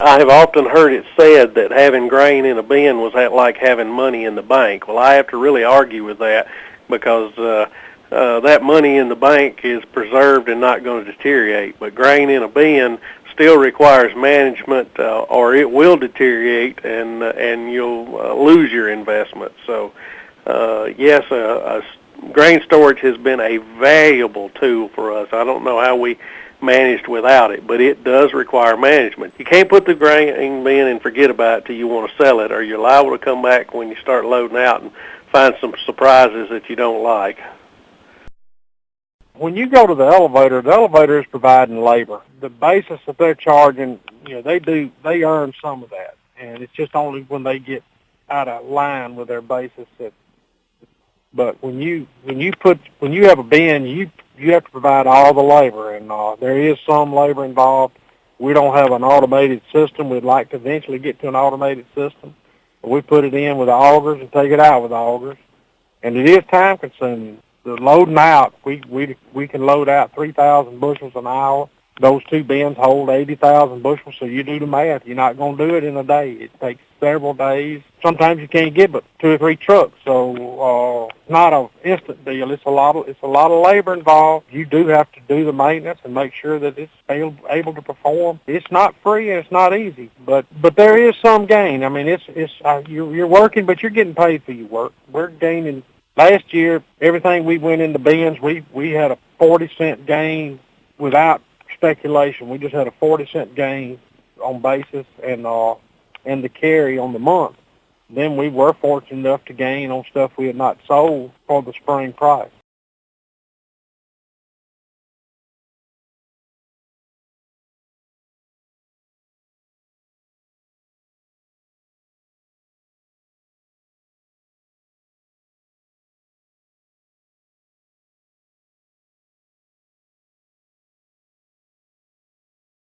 I have often heard it said that having grain in a bin was like having money in the bank. Well, I have to really argue with that because uh, uh, that money in the bank is preserved and not going to deteriorate. But grain in a bin still requires management, uh, or it will deteriorate, and uh, and you'll uh, lose your investment. So, uh, yes, uh, a grain storage has been a valuable tool for us. I don't know how we managed without it, but it does require management. You can't put the grain bin and forget about it till you want to sell it, or you're liable to come back when you start loading out and find some surprises that you don't like. When you go to the elevator, the elevator is providing labor. The basis that they're charging, you know, they do they earn some of that, and it's just only when they get out of line with their basis that. But when you when you put when you have a bin, you you have to provide all the labor, and uh, there is some labor involved. We don't have an automated system. We'd like to eventually get to an automated system. But we put it in with the augers and take it out with the augers, and it is time consuming. The loading out, we we we can load out 3,000 bushels an hour. Those two bins hold 80,000 bushels, so you do the math. You're not going to do it in a day. It takes several days. Sometimes you can't get but two or three trucks, so uh, not an instant deal. It's a lot of it's a lot of labor involved. You do have to do the maintenance and make sure that it's able, able to perform. It's not free and it's not easy, but but there is some gain. I mean, it's it's uh, you're you're working, but you're getting paid for your work. We're gaining. Last year, everything we went into bins, we we had a 40 cent gain without speculation. We just had a 40 cent gain on basis and uh, and the carry on the month. Then we were fortunate enough to gain on stuff we had not sold for the spring price.